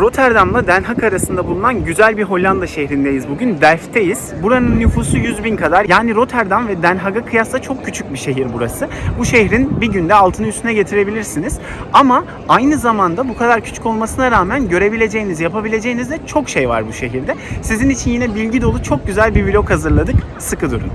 Rotterdam'la Den Haag arasında bulunan güzel bir Hollanda şehrindeyiz bugün. Delft'teyiz. Buranın nüfusu 100 bin kadar. Yani Rotterdam ve Den Haag'a kıyasla çok küçük bir şehir burası. Bu şehrin bir günde altını üstüne getirebilirsiniz. Ama aynı zamanda bu kadar küçük olmasına rağmen görebileceğiniz, yapabileceğiniz de çok şey var bu şehirde. Sizin için yine bilgi dolu çok güzel bir vlog hazırladık. Sıkı durun.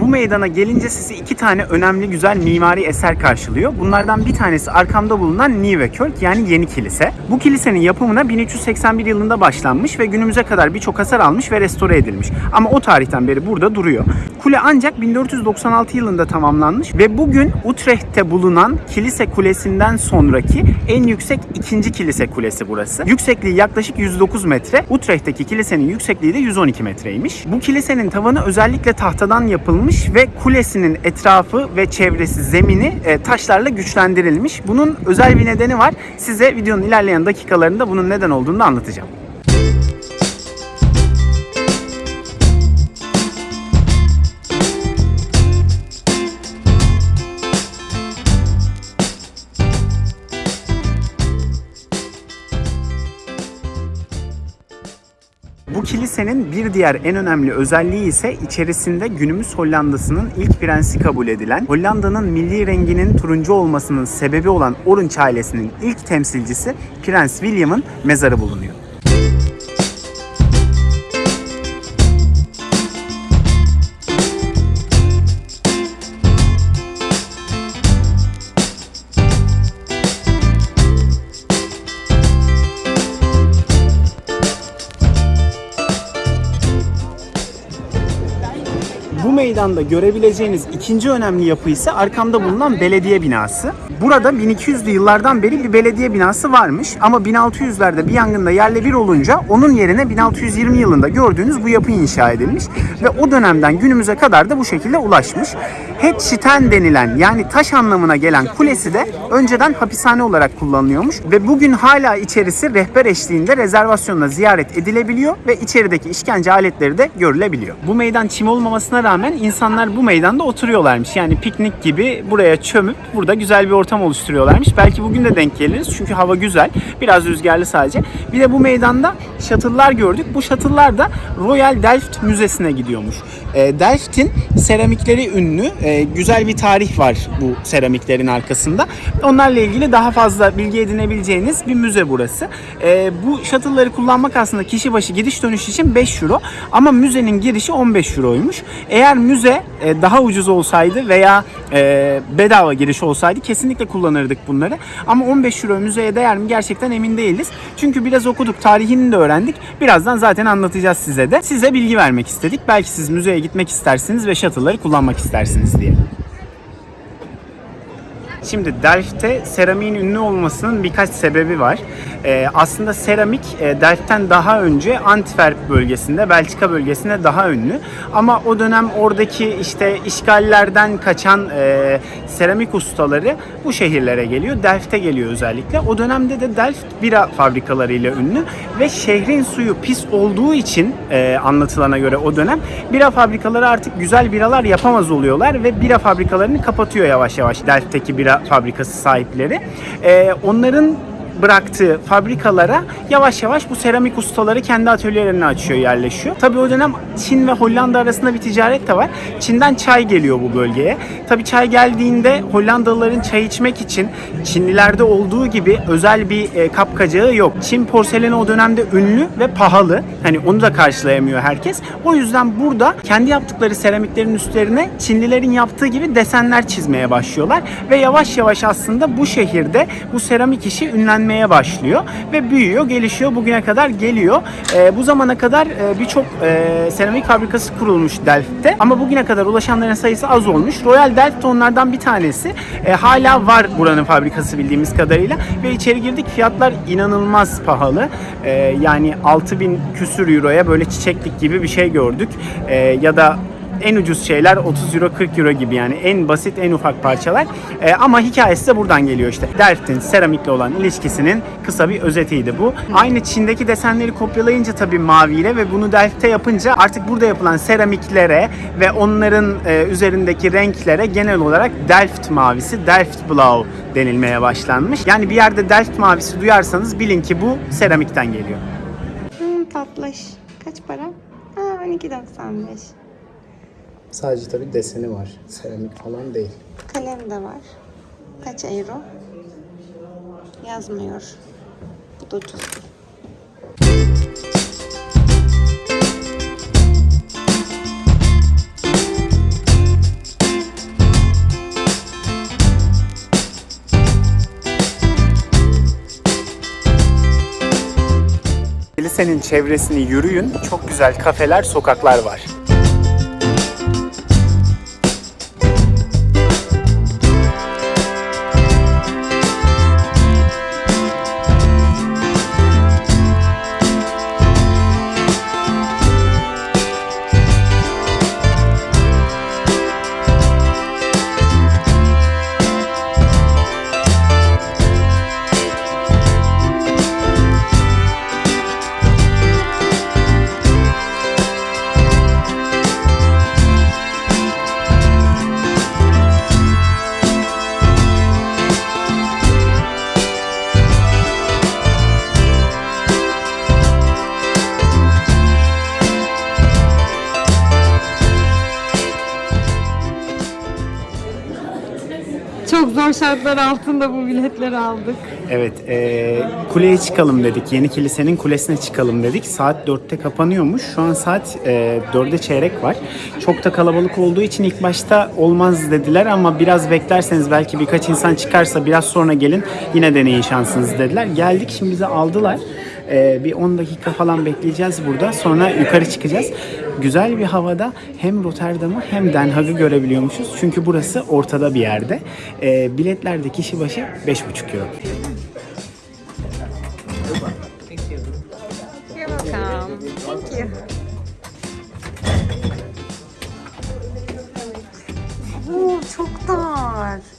Bu meydana gelince sizi iki tane önemli güzel mimari eser karşılıyor. Bunlardan bir tanesi arkamda bulunan Nieuwe Kerk yani Yeni Kilise. Bu kilisenin yapımına 1381 yılında başlanmış ve günümüze kadar birçok hasar almış ve restore edilmiş. Ama o tarihten beri burada duruyor. Kule ancak 1496 yılında tamamlanmış ve bugün Utrecht'te bulunan kilise kulesinden sonraki en yüksek ikinci kilise kulesi burası. Yüksekliği yaklaşık 109 metre. Utrecht'teki kilisenin yüksekliği de 112 metreymiş. Bu kilisenin tavanı özellikle tahtadan yapılmış ve kulesinin etrafı ve çevresi zemini e, taşlarla güçlendirilmiş. Bunun özel bir nedeni var. Size videonun ilerleyen dakikalarında bunun neden olduğunu anlatacağım. Bu kilisenin bir diğer en önemli özelliği ise içerisinde günümüz Hollanda'sının ilk prensi kabul edilen, Hollanda'nın milli renginin turuncu olmasının sebebi olan Orange ailesinin ilk temsilcisi Prens William'ın mezarı bulunuyor. Meydanda görebileceğiniz ikinci önemli yapı ise arkamda bulunan belediye binası. Burada 1200'lü yıllardan beri bir belediye binası varmış ama 1600'lerde bir yangında yerle bir olunca onun yerine 1620 yılında gördüğünüz bu yapı inşa edilmiş ve o dönemden günümüze kadar da bu şekilde ulaşmış. Hetçiten denilen yani taş anlamına gelen kulesi de önceden hapishane olarak kullanılıyormuş ve bugün hala içerisi rehber eşliğinde rezervasyonla ziyaret edilebiliyor ve içerideki işkence aletleri de görülebiliyor. Bu meydan çim olmamasına rağmen insanlar bu meydanda oturuyorlarmış. Yani piknik gibi buraya çömüp burada güzel bir ortam oluşturuyorlarmış. Belki bugün de denk geliriz çünkü hava güzel. Biraz rüzgarlı sadece. Bir de bu meydanda şatıllar gördük. Bu şatıllar da Royal Delft Müzesi'ne gidiyormuş. E, Delft'in seramikleri ünlü. E, güzel bir tarih var bu seramiklerin arkasında. Onlarla ilgili daha fazla bilgi edinebileceğiniz bir müze burası. E, bu şatılları kullanmak aslında kişi başı gidiş dönüş için 5 euro ama müzenin girişi 15 euroymuş. Eğer müze e, daha ucuz olsaydı veya e, bedava giriş olsaydı kesinlikle kullanırdık bunları. Ama 15 euro müzeye değer mi gerçekten emin değiliz. Çünkü biraz okuduk, tarihini de öğrendik. Birazdan zaten anlatacağız size de. Size bilgi vermek istedik. Belki siz müzeye gitmek istersiniz ve shuttle'ları kullanmak istersiniz diye. Şimdi Delft'te seramiğin ünlü olmasının birkaç sebebi var. Ee, aslında seramik e, Delft'ten daha önce Antwerp bölgesinde, Belçika bölgesinde daha ünlü. Ama o dönem oradaki işte işgallerden kaçan e, seramik ustaları bu şehirlere geliyor. Delft'e geliyor özellikle. O dönemde de Delft bira fabrikalarıyla ünlü ve şehrin suyu pis olduğu için e, anlatılana göre o dönem bira fabrikaları artık güzel biralar yapamaz oluyorlar ve bira fabrikalarını kapatıyor yavaş yavaş Delft'teki bira fabrikası sahipleri. E, onların bıraktığı fabrikalara yavaş yavaş bu seramik ustaları kendi atölyelerini açıyor, yerleşiyor. Tabii o dönem Çin ve Hollanda arasında bir ticaret de var. Çin'den çay geliyor bu bölgeye. Tabii çay geldiğinde Hollandalıların çay içmek için Çinlilerde olduğu gibi özel bir e, kapkacağı yok. Çin porseleni o dönemde ünlü ve pahalı. Hani onu da karşılayamıyor herkes. O yüzden burada kendi yaptıkları seramiklerin üstlerine Çinlilerin yaptığı gibi desenler çizmeye başlıyorlar ve yavaş yavaş aslında bu şehirde bu seramik işi ünlenmeye gelmeye başlıyor ve büyüyor, gelişiyor, bugüne kadar geliyor. E, bu zamana kadar e, birçok e, seramik fabrikası kurulmuş Delft'te ama bugüne kadar ulaşanların sayısı az olmuş. Royal Delft onlardan bir tanesi. E, hala var buranın fabrikası bildiğimiz kadarıyla ve içeri girdik fiyatlar inanılmaz pahalı. E, yani 6000 küsür euroya böyle çiçeklik gibi bir şey gördük. E, ya da en ucuz şeyler 30 euro 40 euro gibi yani en basit en ufak parçalar Ee, ama hikayesi de buradan geliyor işte. Delft'in seramikle olan ilişkisinin kısa bir özetiydi bu. Aynı Çin'deki desenleri kopyalayınca tabii maviyle ve bunu Delft'te yapınca artık burada yapılan seramiklere ve onların e, üzerindeki renklere genel olarak Delft mavisi, Delft Blau denilmeye başlanmış. Yani bir yerde Delft mavisi duyarsanız bilin ki bu seramikten geliyor. Hmm, tatlış. Kaç para? Ha 12.95. Sadece tabii deseni var. Seramik falan değil. Kalem de var. Kaç euro? Yazmıyor. Bu da ucuz. Kilisenin çevresini yürüyün. Çok güzel kafeler, sokaklar var. Şartlar altında bu biletleri aldık. Evet, e, kuleye çıkalım dedik. Yeni kilisenin kulesine çıkalım dedik. Saat 4'te kapanıyormuş. Şu an saat e, 4'e çeyrek var. Çok da kalabalık olduğu için ilk başta olmaz dediler ama biraz beklerseniz belki birkaç insan çıkarsa biraz sonra gelin yine deneyin şansınızı dediler. Geldik şimdi bizi aldılar. E, bir 10 dakika falan bekleyeceğiz burada. Sonra yukarı çıkacağız. Güzel bir havada hem Rotterdam'ı hem Den Haag'ı görebiliyormuşuz. Çünkü burası ortada bir yerde. E, biletler de kişi başı 5,5 euro. Thank çok dar.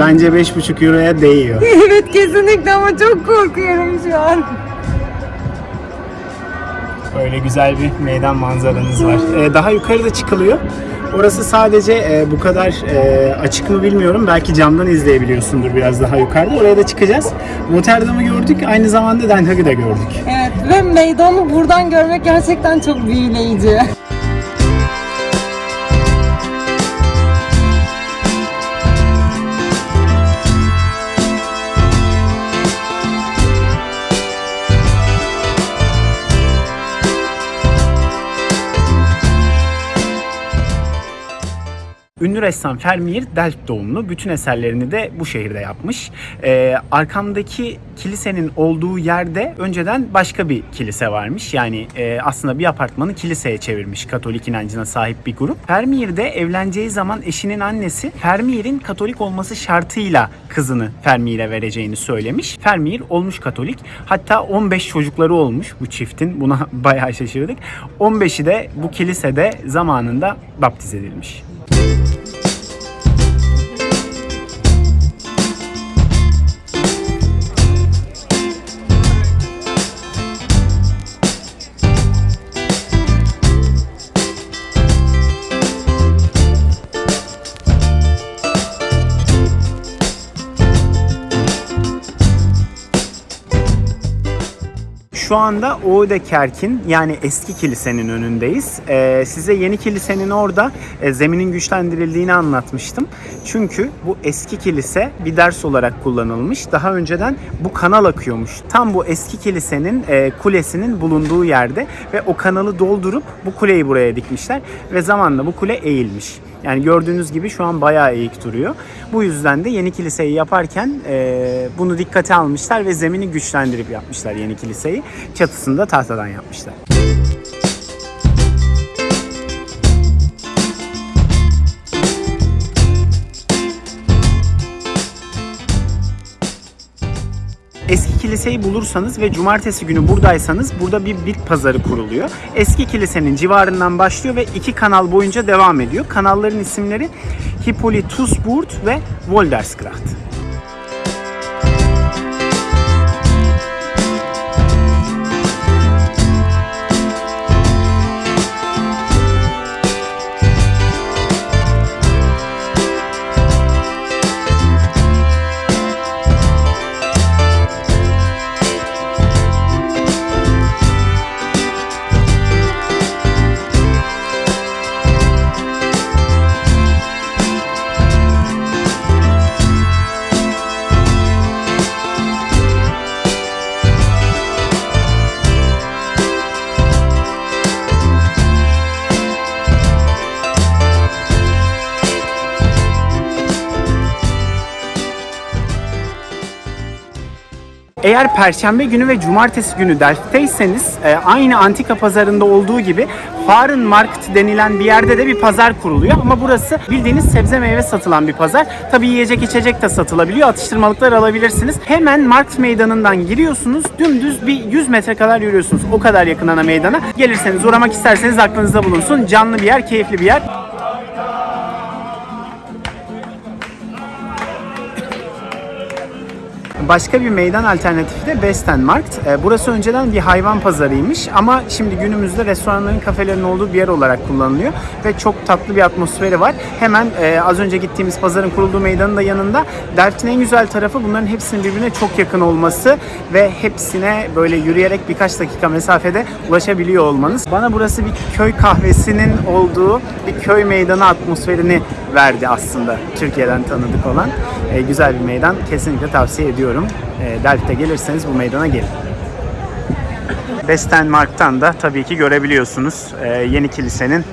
Bence 5,5 euroya değiyor. evet kesinlikle ama çok korkuyorum şu an. Böyle güzel bir meydan manzaranız var. Ee, daha yukarıda çıkılıyor. Orası sadece e, bu kadar e, açık mı bilmiyorum. Belki camdan izleyebiliyorsundur biraz daha yukarıda. Oraya da çıkacağız. Rotterdam'ı gördük. Aynı zamanda Den Haag'ı da gördük. Evet ve meydanı buradan görmek gerçekten çok büyüleyici. Ünlü ressam Vermeer Delft doğumlu. Bütün eserlerini de bu şehirde yapmış. Ee, arkamdaki kilisenin olduğu yerde önceden başka bir kilise varmış. Yani e, aslında bir apartmanı kiliseye çevirmiş Katolik inancına sahip bir grup. Vermeer de evleneceği zaman eşinin annesi Vermeer'in Katolik olması şartıyla kızını Vermeer'e vereceğini söylemiş. Vermeer olmuş Katolik. Hatta 15 çocukları olmuş bu çiftin. Buna bayağı şaşırdık. 15'i de bu kilisede zamanında baptiz edilmiş. Şu anda Oudekerk'in yani eski kilisenin önündeyiz. Ee, size yeni kilisenin orada e, zeminin güçlendirildiğini anlatmıştım. Çünkü bu eski kilise bir ders olarak kullanılmış. Daha önceden bu kanal akıyormuş. Tam bu eski kilisenin e, kulesinin bulunduğu yerde ve o kanalı doldurup bu kuleyi buraya dikmişler ve zamanla bu kule eğilmiş. Yani gördüğünüz gibi şu an bayağı eğik duruyor. Bu yüzden de yeni kiliseyi yaparken e, bunu dikkate almışlar ve zemini güçlendirip yapmışlar yeni kiliseyi. Çatısını da tahtadan yapmışlar. Eski kiliseyi bulursanız ve cumartesi günü buradaysanız burada bir bit pazarı kuruluyor. Eski kilisenin civarından başlıyor ve iki kanal boyunca devam ediyor. Kanalların isimleri Hippolytusburg ve Woldersgracht. Eğer perşembe günü ve cumartesi günü Delft'teyseniz e, aynı antika pazarında olduğu gibi Farenmarkt denilen bir yerde de bir pazar kuruluyor. Ama burası bildiğiniz sebze meyve satılan bir pazar. Tabi yiyecek içecek de satılabiliyor. Atıştırmalıklar alabilirsiniz. Hemen Markt meydanından giriyorsunuz. Dümdüz bir 100 metre kadar yürüyorsunuz. O kadar yakın ana meydana. Gelirseniz uğramak isterseniz aklınızda bulunsun. Canlı bir yer, keyifli bir yer. Başka bir meydan alternatifi de Bestenmarkt. Ee, Burası önceden bir hayvan pazarıymış ama şimdi günümüzde restoranların, kafelerin olduğu bir yer olarak kullanılıyor ve çok tatlı bir atmosferi var. Hemen e, az önce gittiğimiz pazarın kurulduğu meydanın da yanında. Delft'in en güzel tarafı bunların hepsinin birbirine çok yakın olması ve hepsine böyle yürüyerek birkaç dakika mesafede ulaşabiliyor olmanız. Bana burası bir köy kahvesinin olduğu bir köy meydanı atmosferini verdi aslında Türkiye'den tanıdık olan. E, güzel bir meydan. Kesinlikle tavsiye ediyorum. E, Delft'e gelirseniz bu meydana gelin. Bestenmark'tan da tabii ki görebiliyorsunuz e, yeni kilisenin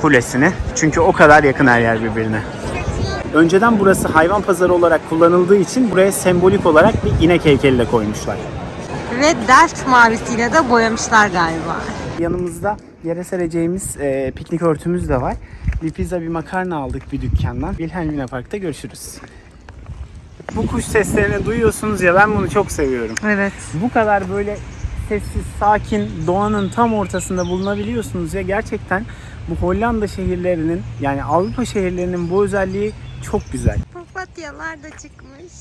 kulesini. Çünkü o kadar yakın her yer birbirine. Önceden burası hayvan pazarı olarak kullanıldığı için buraya sembolik olarak bir inek heykeli de koymuşlar. Ve Delft mavisiyle de boyamışlar galiba. Yanımızda yere sereceğimiz e, piknik örtümüz de var. Bir pizza bir makarna aldık bir dükkandan. Wilhelmina Park'ta görüşürüz. Bu kuş seslerini duyuyorsunuz ya ben bunu çok seviyorum. Evet. Bu kadar böyle sessiz, sakin, doğanın tam ortasında bulunabiliyorsunuz ya gerçekten bu Hollanda şehirlerinin yani Avrupa şehirlerinin bu özelliği çok güzel. Papatyalar da çıkmış.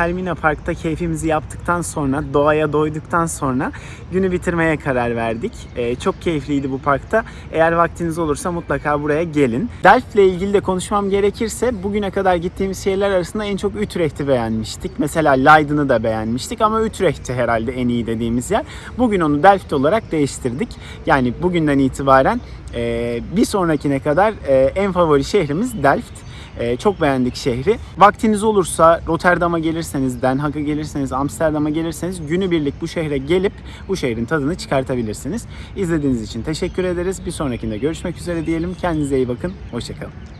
Wilhelmina Park'ta keyfimizi yaptıktan sonra, doğaya doyduktan sonra günü bitirmeye karar verdik. Ee, çok keyifliydi bu parkta. Eğer vaktiniz olursa mutlaka buraya gelin. Delft'le ilgili de konuşmam gerekirse bugüne kadar gittiğimiz şehirler arasında en çok Utrecht'i beğenmiştik. Mesela Leiden'ı da beğenmiştik ama Utrecht'ti herhalde en iyi dediğimiz yer. Bugün onu Delft olarak değiştirdik. Yani bugünden itibaren e, bir sonrakine kadar e, en favori şehrimiz Delft. Ee, çok beğendik şehri. Vaktiniz olursa Rotterdam'a gelirseniz, Den Haag'a gelirseniz, Amsterdam'a gelirseniz günübirlik bu şehre gelip bu şehrin tadını çıkartabilirsiniz. İzlediğiniz için teşekkür ederiz. Bir sonrakinde görüşmek üzere diyelim. Kendinize iyi bakın. Hoşçakalın.